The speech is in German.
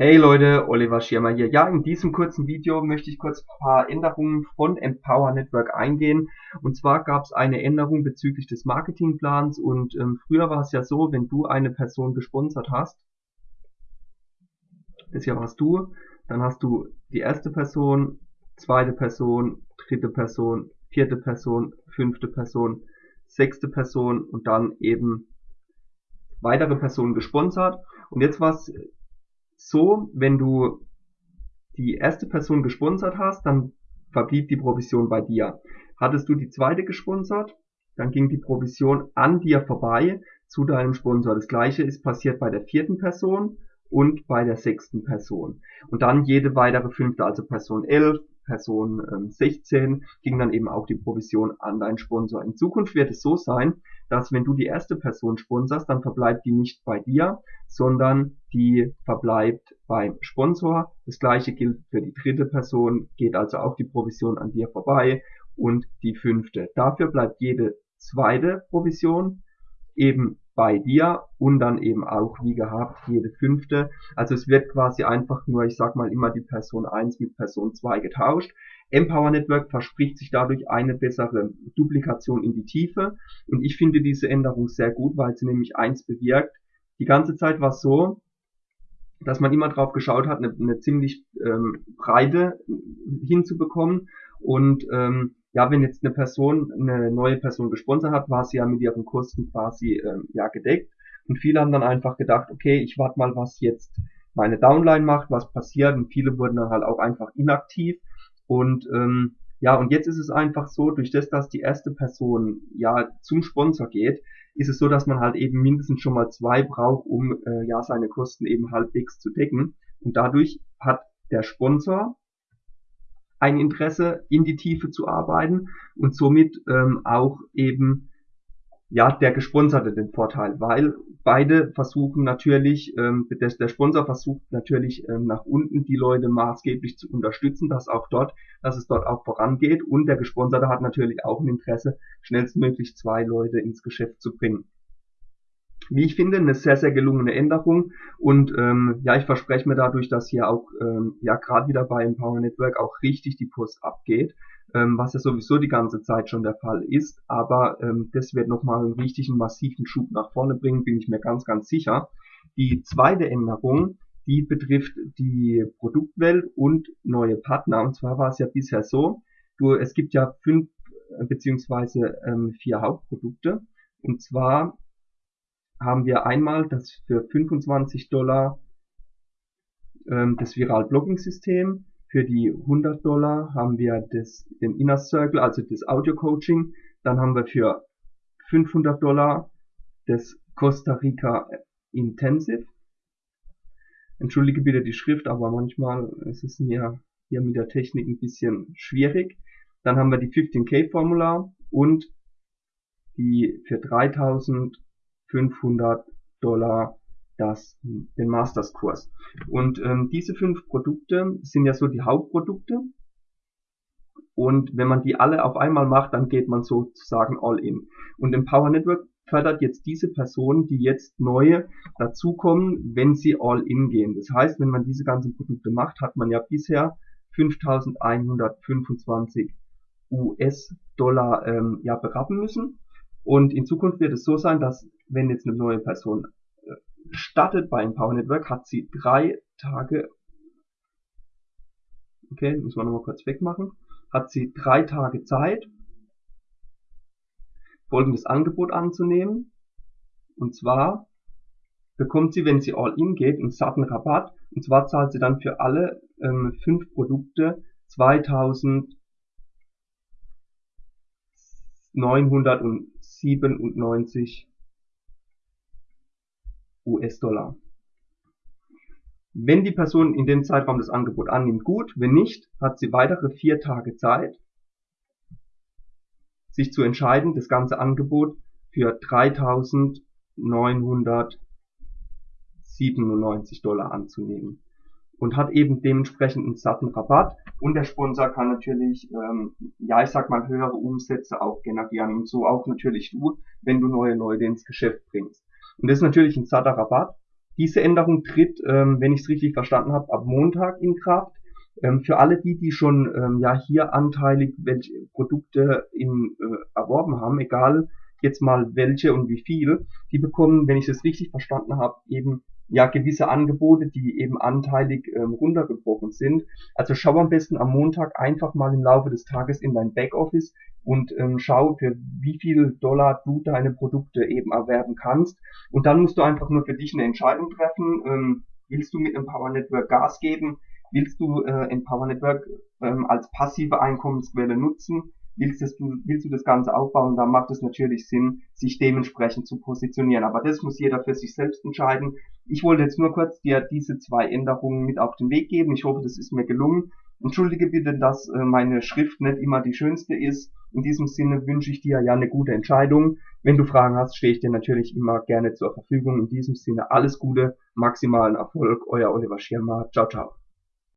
Hey Leute, Oliver Schirmer hier. Ja, in diesem kurzen Video möchte ich kurz ein paar Änderungen von Empower Network eingehen. Und zwar gab es eine Änderung bezüglich des Marketingplans und ähm, früher war es ja so, wenn du eine Person gesponsert hast, das hier warst du, dann hast du die erste Person, zweite Person, dritte Person, vierte Person, fünfte Person, sechste Person und dann eben weitere Personen gesponsert. Und jetzt war es so, wenn du die erste Person gesponsert hast, dann verblieb die Provision bei dir. Hattest du die zweite gesponsert, dann ging die Provision an dir vorbei zu deinem Sponsor. Das gleiche ist passiert bei der vierten Person und bei der sechsten Person. Und dann jede weitere fünfte, also Person 11, Person ähm, 16, ging dann eben auch die Provision an deinen Sponsor. In Zukunft wird es so sein, dass wenn du die erste Person sponsorst, dann verbleibt die nicht bei dir, sondern die verbleibt beim Sponsor. Das gleiche gilt für die dritte Person, geht also auch die Provision an dir vorbei und die fünfte. Dafür bleibt jede zweite Provision eben bei dir und dann eben auch wie gehabt jede fünfte. Also es wird quasi einfach nur, ich sag mal immer die Person 1 mit Person 2 getauscht. Empower Network verspricht sich dadurch eine bessere Duplikation in die Tiefe und ich finde diese Änderung sehr gut, weil sie nämlich eins bewirkt. Die ganze Zeit war es so, dass man immer drauf geschaut hat, eine, eine ziemlich ähm, breite hinzubekommen und ähm, ja, wenn jetzt eine Person, eine neue Person gesponsert hat, war sie ja mit ihren Kosten quasi ähm, ja gedeckt. Und viele haben dann einfach gedacht, okay, ich warte mal, was jetzt meine Downline macht, was passiert. Und viele wurden dann halt auch einfach inaktiv. Und ähm, ja, und jetzt ist es einfach so, durch das, dass die erste Person ja zum Sponsor geht, ist es so, dass man halt eben mindestens schon mal zwei braucht, um äh, ja seine Kosten eben halbwegs zu decken. Und dadurch hat der Sponsor ein Interesse, in die Tiefe zu arbeiten und somit ähm, auch eben ja der Gesponserte den Vorteil, weil beide versuchen natürlich, ähm, der, der Sponsor versucht natürlich ähm, nach unten die Leute maßgeblich zu unterstützen, dass auch dort, dass es dort auch vorangeht. Und der Gesponserte hat natürlich auch ein Interesse, schnellstmöglich zwei Leute ins Geschäft zu bringen wie ich finde, eine sehr, sehr gelungene Änderung. Und ähm, ja, ich verspreche mir dadurch, dass hier auch ähm, ja gerade wieder bei Empower Network auch richtig die Post abgeht, ähm, was ja sowieso die ganze Zeit schon der Fall ist. Aber ähm, das wird nochmal einen richtigen massiven Schub nach vorne bringen, bin ich mir ganz, ganz sicher. Die zweite Änderung, die betrifft die Produktwelt und neue Partner. Und zwar war es ja bisher so, du, es gibt ja fünf äh, beziehungsweise ähm, vier Hauptprodukte. Und zwar haben wir einmal das für 25 Dollar ähm, das Viral Blogging System. Für die 100 Dollar haben wir das, den Inner Circle, also das Audio Coaching. Dann haben wir für 500 Dollar das Costa Rica Intensive. Entschuldige bitte die Schrift, aber manchmal ist es mir hier mit der Technik ein bisschen schwierig. Dann haben wir die 15K Formular und die für 3000 500 Dollar das, den Masters-Kurs. Und ähm, diese fünf Produkte sind ja so die Hauptprodukte. Und wenn man die alle auf einmal macht, dann geht man sozusagen all in. Und Empower Network fördert jetzt diese Personen, die jetzt neue dazukommen, wenn sie all in gehen. Das heißt, wenn man diese ganzen Produkte macht, hat man ja bisher 5125 US-Dollar ähm, ja berappen müssen. Und in Zukunft wird es so sein, dass wenn jetzt eine neue Person äh, startet bei Empower Network, hat sie drei Tage, okay, müssen wir nochmal kurz wegmachen, hat sie drei Tage Zeit, folgendes Angebot anzunehmen. Und zwar bekommt sie, wenn sie All-In geht, einen satten Rabatt. Und zwar zahlt sie dann für alle ähm, fünf Produkte 2997 US-Dollar. Wenn die Person in dem Zeitraum das Angebot annimmt, gut. Wenn nicht, hat sie weitere vier Tage Zeit, sich zu entscheiden, das ganze Angebot für 3.997 Dollar anzunehmen und hat eben dementsprechend einen satten Rabatt und der Sponsor kann natürlich, ähm, ja ich sag mal, höhere Umsätze auch generieren und so auch natürlich du, wenn du neue Leute ins Geschäft bringst. Und das ist natürlich ein satter Rabatt. Diese Änderung tritt, ähm, wenn ich es richtig verstanden habe, ab Montag in Kraft. Ähm, für alle die, die schon ähm, ja hier anteilig welche Produkte in, äh, erworben haben, egal jetzt mal welche und wie viel, die bekommen, wenn ich es richtig verstanden habe, eben ja gewisse Angebote, die eben anteilig ähm, runtergebrochen sind. Also schau am besten am Montag einfach mal im Laufe des Tages in dein Backoffice und ähm, schau, für wie viel Dollar du deine Produkte eben erwerben kannst. Und dann musst du einfach nur für dich eine Entscheidung treffen. Ähm, willst du mit einem Power Network Gas geben? Willst du äh, Empower Network ähm, als passive Einkommensquelle nutzen? Willst, das, willst du das Ganze aufbauen, dann macht es natürlich Sinn, sich dementsprechend zu positionieren. Aber das muss jeder für sich selbst entscheiden. Ich wollte jetzt nur kurz dir diese zwei Änderungen mit auf den Weg geben. Ich hoffe, das ist mir gelungen. Entschuldige bitte, dass äh, meine Schrift nicht immer die schönste ist. In diesem Sinne wünsche ich dir ja eine gute Entscheidung. Wenn du Fragen hast, stehe ich dir natürlich immer gerne zur Verfügung. In diesem Sinne alles Gute, maximalen Erfolg, euer Oliver Schirmer. Ciao, ciao.